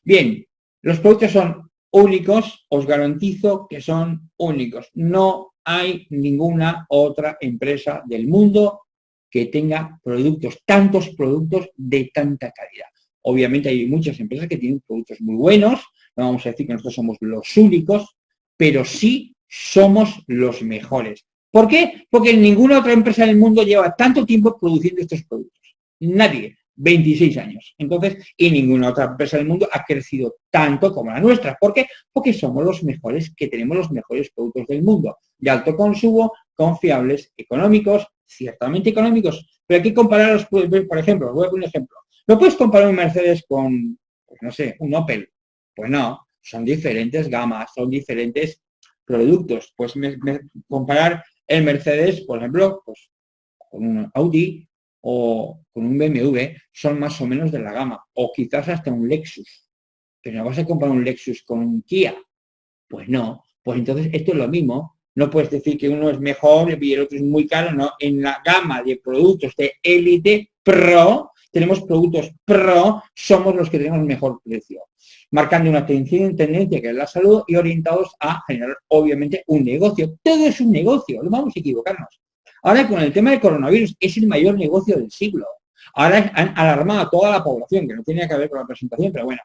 Bien, Los productos son únicos, os garantizo que son únicos. No hay ninguna otra empresa del mundo que tenga productos, tantos productos de tanta calidad. Obviamente hay muchas empresas que tienen productos muy buenos, no vamos a decir que nosotros somos los únicos, pero sí somos los mejores. ¿Por qué? Porque ninguna otra empresa del mundo lleva tanto tiempo produciendo estos productos. Nadie. 26 años. Entonces, y ninguna otra empresa del mundo ha crecido tanto como la nuestra. ¿Por qué? Porque somos los mejores, que tenemos los mejores productos del mundo, de alto consumo, confiables, económicos, ciertamente económicos, pero hay que compararlos, por ejemplo, voy a poner un ejemplo. ¿No puedes comparar un Mercedes con, pues no sé, un Opel? Pues no, son diferentes gamas, son diferentes productos. Pues comparar el Mercedes, por ejemplo, pues con un Audi o con un BMW son más o menos de la gama, o quizás hasta un Lexus. Pero no vas a comprar un Lexus con un Kia. Pues no, pues entonces esto es lo mismo. No puedes decir que uno es mejor y el otro es muy caro, no. En la gama de productos de élite pro, tenemos productos pro, somos los que tenemos mejor precio. Marcando una tendencia que es la salud y orientados a generar, obviamente, un negocio. Todo es un negocio, no vamos a equivocarnos. Ahora con el tema del coronavirus es el mayor negocio del siglo. Ahora han alarmado a toda la población, que no tenía que ver con la presentación, pero bueno.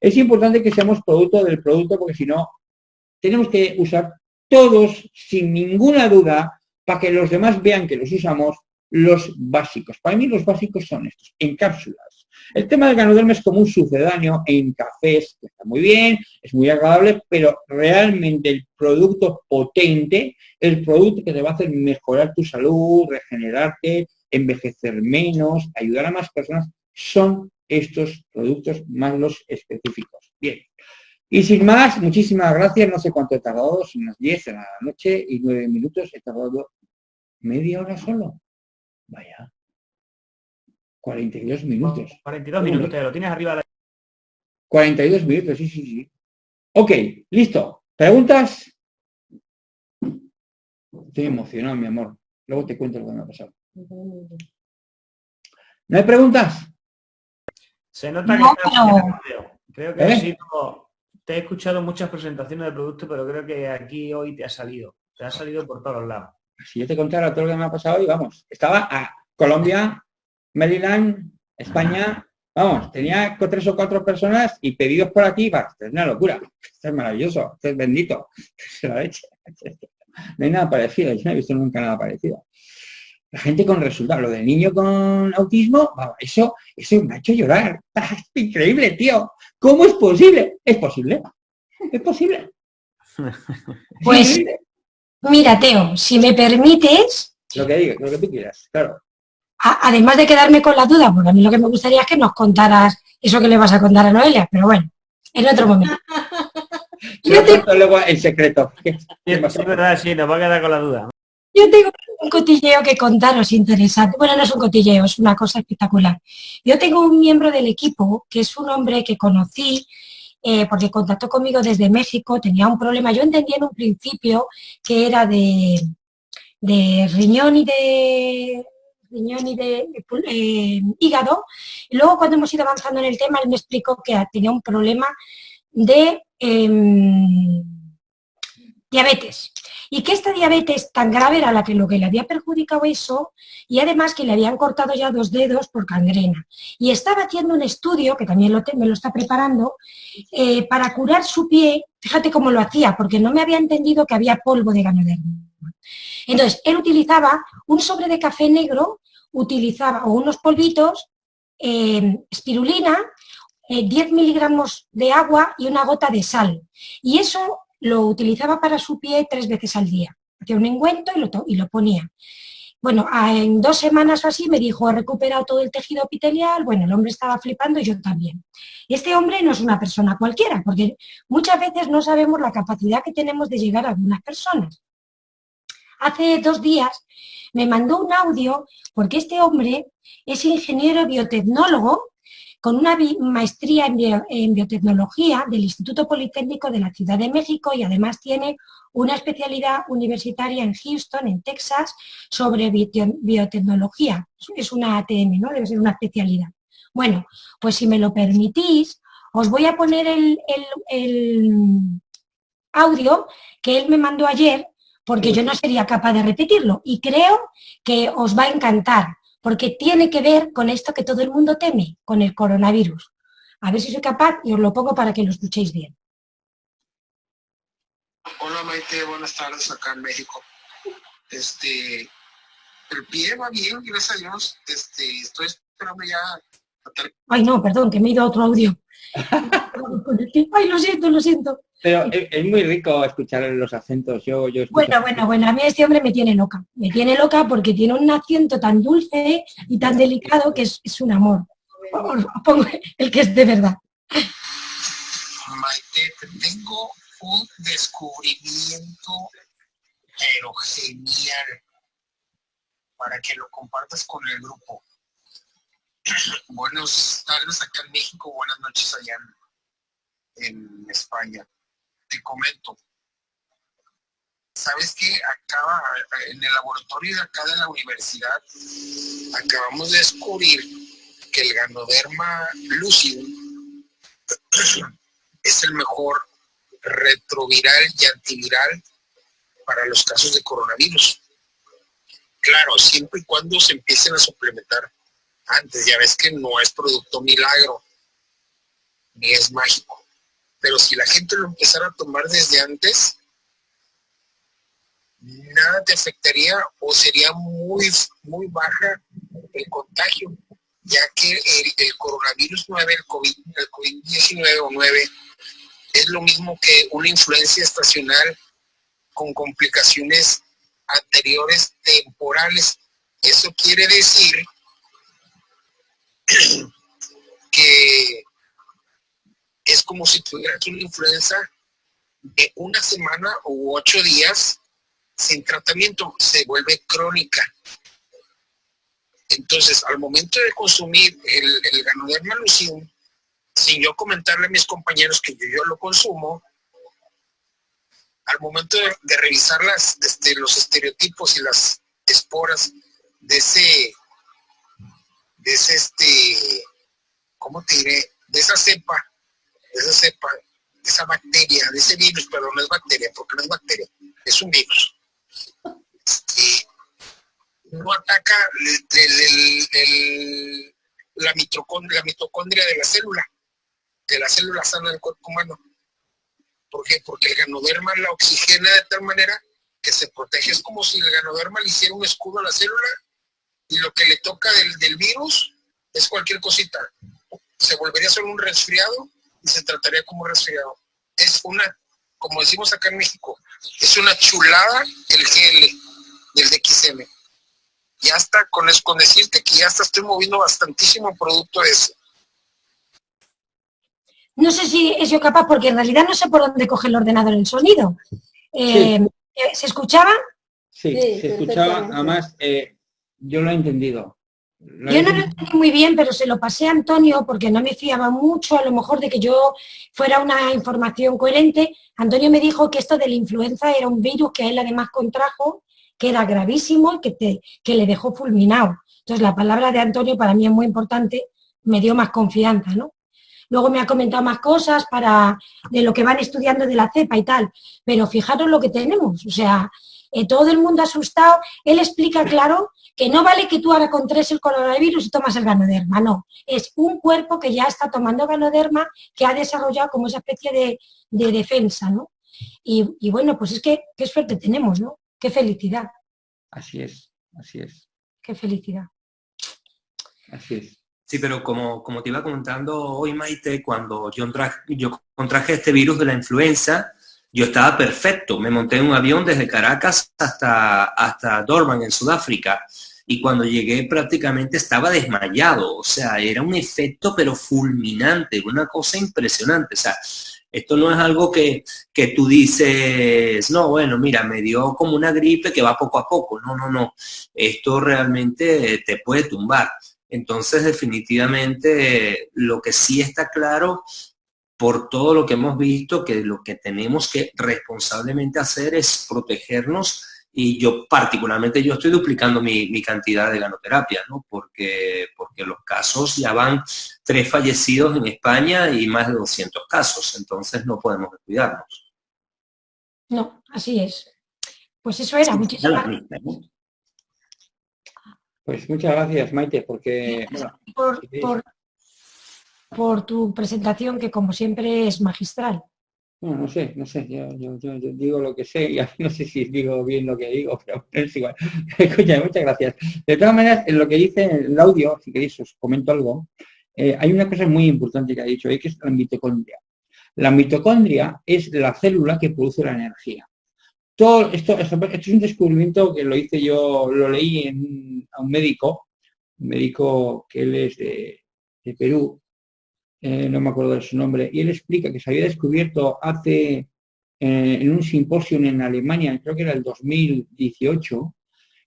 Es importante que seamos producto del producto porque si no, tenemos que usar todos, sin ninguna duda, para que los demás vean que los usamos, los básicos. Para mí los básicos son estos, en cápsulas. El tema del ganoderma es como un sucedáneo en cafés, que está muy bien, es muy agradable, pero realmente el producto potente, el producto que te va a hacer mejorar tu salud, regenerarte, envejecer menos, ayudar a más personas, son estos productos más los específicos. Bien. Y sin más, muchísimas gracias. No sé cuánto he tardado, son unas 10 de la noche y 9 minutos. He tardado media hora solo. Vaya. 42 minutos. 42 minutos, te lo tienes arriba de la... 42 minutos, sí, sí, sí. Ok, listo. ¿Preguntas? Estoy emocionado, mi amor. Luego te cuento lo que me ha pasado. ¿No hay preguntas? Se nota que Creo que ¿Eh? Te he escuchado muchas presentaciones de productos, pero creo que aquí hoy te ha salido. Te ha salido por todos lados. Si yo te contara todo lo que me ha pasado hoy, vamos. Estaba a Colombia, Maryland, España, vamos, tenía tres o cuatro personas y pedidos por aquí, va, es una locura, esto es maravilloso, esto es bendito, No hay nada parecido, yo no he visto nunca nada parecido. La gente con resultados, lo del niño con autismo, eso, eso me ha hecho llorar. Es increíble, tío. ¿Cómo es posible? Es posible. Es posible. Pues, mira, Teo, si me permites... Lo que digas, lo que tú quieras, claro además de quedarme con la duda, porque a mí lo que me gustaría es que nos contaras eso que le vas a contar a Noelia, pero bueno, en otro momento. Yo tengo... luego el secreto. Es verdad, sí, nos va a quedar con la duda. Yo tengo un cotilleo que contaros interesante. Bueno, no es un cotilleo, es una cosa espectacular. Yo tengo un miembro del equipo que es un hombre que conocí eh, porque contactó conmigo desde México, tenía un problema. Yo entendía en un principio que era de, de riñón y de riñón y de eh, hígado. Y luego cuando hemos ido avanzando en el tema, él me explicó que tenía un problema de em, diabetes. Y que esta diabetes tan grave era la que lo que le había perjudicado eso y además que le habían cortado ya dos dedos por gangrena. Y estaba haciendo un estudio, que también lo me lo está preparando, eh, para curar su pie, fíjate cómo lo hacía, porque no me había entendido que había polvo de ganoderma. Entonces, él utilizaba un sobre de café negro, utilizaba o unos polvitos, eh, espirulina, 10 eh, miligramos de agua y una gota de sal. Y eso lo utilizaba para su pie tres veces al día. Hacía un engüento y lo, y lo ponía. Bueno, en dos semanas o así me dijo, he recuperado todo el tejido epitelial, bueno, el hombre estaba flipando y yo también. Este hombre no es una persona cualquiera, porque muchas veces no sabemos la capacidad que tenemos de llegar a algunas personas. Hace dos días me mandó un audio porque este hombre es ingeniero biotecnólogo con una maestría en, biotecnología del Instituto Politécnico de la Ciudad de México y además tiene una especialidad universitaria en Houston, en Texas, sobre biotecnología. Es una ATM, ¿no? Debe ser una especialidad. Bueno, pues si me lo permitís, os voy a poner el, audio que él me mandó ayer porque yo no sería capaz de repetirlo y creo que os va a encantar porque tiene que ver con esto que todo el mundo teme, con el coronavirus. A ver si soy capaz y os lo pongo para que lo escuchéis bien. Hola Maite, buenas tardes acá en México. Este, el pie va bien, gracias a Dios. Este, estoy esperando ya. Ay, no, perdón, que me he ido a otro audio. Ay, lo siento, lo siento. Pero es, muy rico escuchar los acentos. Yo, yo bueno, bueno, bueno, a mí este hombre me tiene loca. Me tiene loca porque tiene un acento tan dulce y tan delicado que es, es un amor. Pongo el que es de verdad. Maite, tengo un descubrimiento, pero genial, para que lo compartas con el grupo. Buenos tardes acá en México, buenas noches allá en, España. Te comento. ¿Sabes qué? Acaba, en el laboratorio de acá de la universidad, acabamos de descubrir que el Ganoderma lucidum es el mejor retroviral y antiviral para los casos de coronavirus. Claro, siempre y cuando se empiecen a suplementar antes. Ya ves que no es producto milagro, ni es mágico. Pero si la gente lo empezara a tomar desde antes, nada te afectaría o sería muy, muy baja el contagio, ya que el, coronavirus 9, el COVID-19 el COVID o 9, es lo mismo que una influencia estacional con complicaciones anteriores temporales. Eso quiere decir que es como si tuvieras una influenza de una semana u ocho días sin tratamiento, se vuelve crónica. Entonces, al momento de consumir el, el Ganoderma lucidum, sin yo comentarle a mis compañeros que yo, lo consumo, al momento de, revisar las, este, los estereotipos y las esporas de ese, ese, este, ¿cómo te diré? De esa cepa, de esa cepa, de esa bacteria, de ese virus, pero no es bacteria, porque no es bacteria, es un virus. Y no ataca la, mitocondria, la mitocondria de la célula de la célula sana del cuerpo humano. ¿Por qué? Porque el ganoderma la oxigena de tal manera que se protege. Es como si el ganoderma le hiciera un escudo a la célula y lo que le toca del, virus es cualquier cosita. Se volvería solo un resfriado y se trataría como resfriado. Es una, como decimos acá en México, es una chulada el GL del DXM. Ya está, con, con decirte que ya está, estoy moviendo bastantísimo producto de eso. No sé si es yo capaz, porque en realidad no sé por dónde coge el ordenador el sonido. Eh, eh, ¿Se escuchaba? Sí, se escuchaba. Además, eh, yo lo he entendido. yo no lo entendí muy bien, pero se lo pasé a Antonio porque no me fiaba mucho a lo mejor de que yo fuera una información coherente. Antonio me dijo que esto de la influenza era un virus que él además contrajo, que era gravísimo y que, te, que le dejó fulminado. Entonces la palabra de Antonio para mí es muy importante, me dio más confianza, ¿no? Luego me ha comentado más cosas para de lo que van estudiando de la cepa y tal. Pero fijaros lo que tenemos. O sea, eh, todo el mundo asustado. Él explica claro que no vale que tú ahora tres el coronavirus y tomas el ganoderma, no. Es un cuerpo que ya está tomando ganoderma, que ha desarrollado como esa especie de, defensa, ¿no? Y, y, bueno, pues es que qué suerte tenemos, ¿no? Qué felicidad. Así es, así es. Qué felicidad. Así es. Sí, pero como, como te iba comentando hoy, Maite, cuando yo, yo contraje este virus de la influenza, yo estaba perfecto. Me monté en un avión desde Caracas hasta, hasta en Sudáfrica. Y cuando llegué prácticamente estaba desmayado. O sea, era un efecto pero fulminante, una cosa impresionante. O sea, esto no es algo que, que, tú dices, no, bueno, mira, me dio como una gripe que va poco a poco. No, no, no. Esto realmente te puede tumbar. Entonces, definitivamente, lo que sí está claro por todo lo que hemos visto, que lo que tenemos que responsablemente hacer es protegernos y yo particularmente yo estoy duplicando mi, cantidad de ganoterapia, ¿no? Porque, porque los casos ya van tres fallecidos en España y más de 200 casos, entonces no podemos descuidarnos. No, así es. Pues eso era, muchísimas gracias. Pues muchas gracias, Maite, porque... por tu presentación, que como siempre es magistral. No, sé, no sé, yo, digo lo que sé y no sé si digo bien lo que digo, pero es igual. Escucha, muchas gracias. De todas maneras, en lo que dice el audio, si queréis os comento algo, eh, hay una cosa muy importante que ha dicho ahí, que es la mitocondria. La mitocondria es la célula que produce la energía. Todo esto, esto, es un descubrimiento que lo hice yo, lo leí a un médico, un médico que él es de, de Perú, eh, no me acuerdo de su nombre, y él explica que se había descubierto hace, eh, en un simposio en Alemania, creo que era el 2018,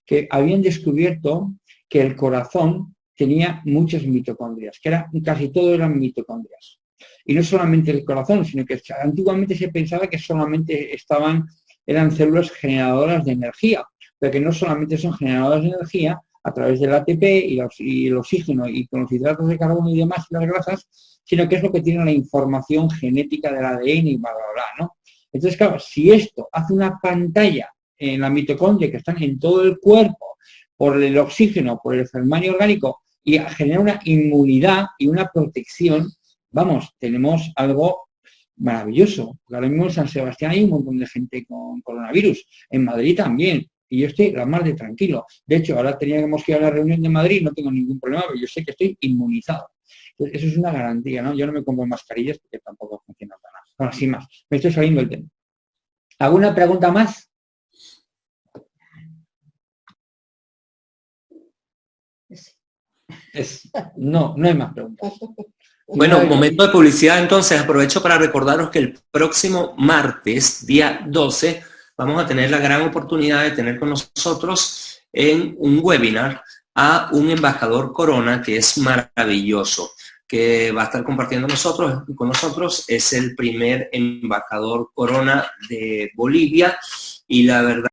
que habían descubierto que el corazón tenía muchas mitocondrias, que era, casi todo eran mitocondrias. Y no solamente el corazón, sino que antiguamente se pensaba que solamente estaban, eran células generadoras de energía, pero que no solamente son generadoras de energía a través del ATP y, el oxígeno y con los hidratos de carbono y demás, y las grasas, sino que es lo que tiene la información genética del ADN y bla, bla, bla, ¿no? Entonces, claro, si esto hace una pantalla en la mitocondria que están en todo el cuerpo por el oxígeno, por el germanio orgánico y genera una inmunidad y una protección, vamos, tenemos algo maravilloso. Ahora mismo en San Sebastián hay un montón de gente con coronavirus, en Madrid también, y yo estoy la más de tranquilo. De hecho, ahora teníamos que ir a la reunión de Madrid, no tengo ningún problema, pero yo sé que estoy inmunizado. Eso es una garantía, ¿no? Yo no me compro mascarillas porque tampoco funciona para nada. Bueno, sin más, me estoy saliendo el tema. ¿Alguna pregunta más? no, no hay más preguntas. Bueno, momento de publicidad entonces, aprovecho para recordaros que el próximo martes, día 12, vamos a tener la gran oportunidad de tener con nosotros en un webinar a un embajador Corona que es maravilloso que va a estar compartiendo nosotros, con nosotros. Es el primer embajador corona de Bolivia y la verdad